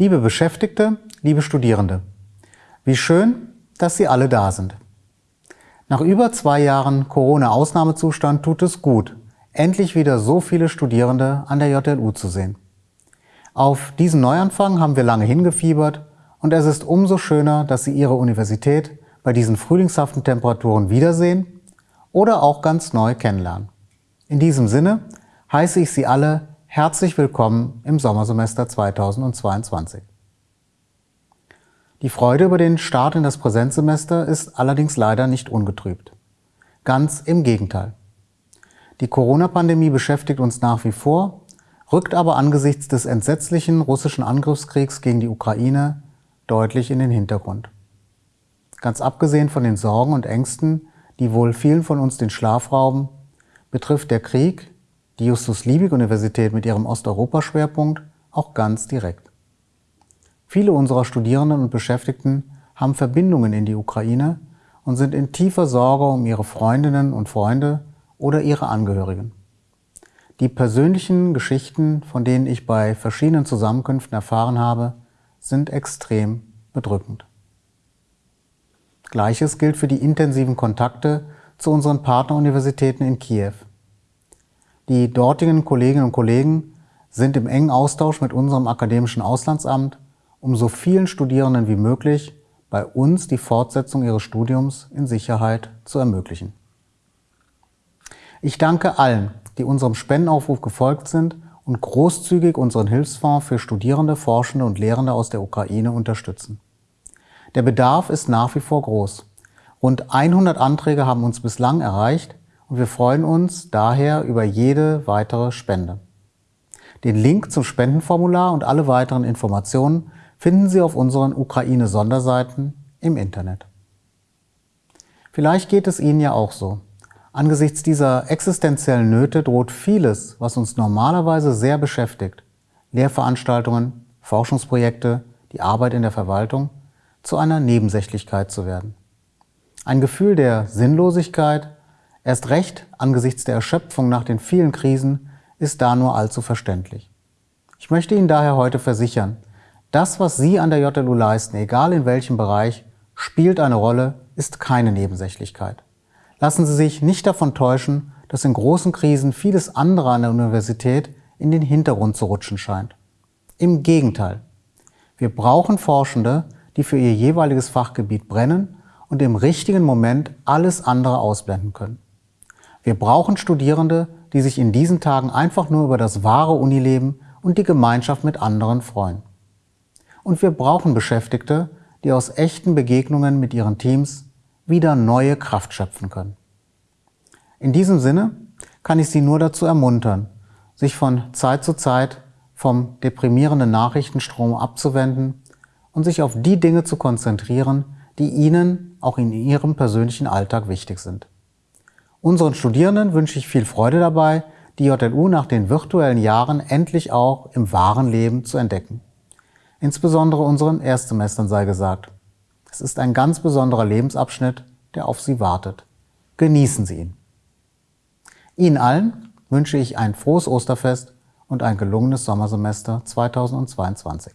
Liebe Beschäftigte, liebe Studierende, wie schön, dass Sie alle da sind. Nach über zwei Jahren Corona-Ausnahmezustand tut es gut, endlich wieder so viele Studierende an der JLU zu sehen. Auf diesen Neuanfang haben wir lange hingefiebert und es ist umso schöner, dass Sie Ihre Universität bei diesen frühlingshaften Temperaturen wiedersehen oder auch ganz neu kennenlernen. In diesem Sinne heiße ich Sie alle herzlich willkommen im Sommersemester 2022. Die Freude über den Start in das Präsenzsemester ist allerdings leider nicht ungetrübt. Ganz im Gegenteil. Die Corona-Pandemie beschäftigt uns nach wie vor, rückt aber angesichts des entsetzlichen russischen Angriffskriegs gegen die Ukraine deutlich in den Hintergrund. Ganz abgesehen von den Sorgen und Ängsten, die wohl vielen von uns den Schlaf rauben, betrifft der Krieg die Justus-Liebig-Universität mit ihrem Osteuropa-Schwerpunkt auch ganz direkt. Viele unserer Studierenden und Beschäftigten haben Verbindungen in die Ukraine und sind in tiefer Sorge um ihre Freundinnen und Freunde oder ihre Angehörigen. Die persönlichen Geschichten, von denen ich bei verschiedenen Zusammenkünften erfahren habe, sind extrem bedrückend. Gleiches gilt für die intensiven Kontakte zu unseren Partneruniversitäten in Kiew. Die dortigen Kolleginnen und Kollegen sind im engen Austausch mit unserem akademischen Auslandsamt, um so vielen Studierenden wie möglich bei uns die Fortsetzung ihres Studiums in Sicherheit zu ermöglichen. Ich danke allen, die unserem Spendenaufruf gefolgt sind und großzügig unseren Hilfsfonds für Studierende, Forschende und Lehrende aus der Ukraine unterstützen. Der Bedarf ist nach wie vor groß. Rund 100 Anträge haben uns bislang erreicht und wir freuen uns daher über jede weitere Spende. Den Link zum Spendenformular und alle weiteren Informationen finden Sie auf unseren Ukraine-Sonderseiten im Internet. Vielleicht geht es Ihnen ja auch so. Angesichts dieser existenziellen Nöte droht vieles, was uns normalerweise sehr beschäftigt, Lehrveranstaltungen, Forschungsprojekte, die Arbeit in der Verwaltung, zu einer Nebensächlichkeit zu werden. Ein Gefühl der Sinnlosigkeit, erst recht angesichts der Erschöpfung nach den vielen Krisen, ist da nur allzu verständlich. Ich möchte Ihnen daher heute versichern, das, was Sie an der JLU leisten, egal in welchem Bereich, spielt eine Rolle, ist keine Nebensächlichkeit. Lassen Sie sich nicht davon täuschen, dass in großen Krisen vieles andere an der Universität in den Hintergrund zu rutschen scheint. Im Gegenteil. Wir brauchen Forschende, die für ihr jeweiliges Fachgebiet brennen und im richtigen Moment alles andere ausblenden können. Wir brauchen Studierende, die sich in diesen Tagen einfach nur über das wahre Unileben und die Gemeinschaft mit anderen freuen. Und wir brauchen Beschäftigte, die aus echten Begegnungen mit ihren Teams wieder neue Kraft schöpfen können. In diesem Sinne kann ich Sie nur dazu ermuntern, sich von Zeit zu Zeit vom deprimierenden Nachrichtenstrom abzuwenden und sich auf die Dinge zu konzentrieren, die Ihnen auch in Ihrem persönlichen Alltag wichtig sind. Unseren Studierenden wünsche ich viel Freude dabei, die JLU nach den virtuellen Jahren endlich auch im wahren Leben zu entdecken. Insbesondere unseren Erstsemestern sei gesagt. Es ist ein ganz besonderer Lebensabschnitt, der auf Sie wartet. Genießen Sie ihn. Ihnen allen wünsche ich ein frohes Osterfest und ein gelungenes Sommersemester 2022.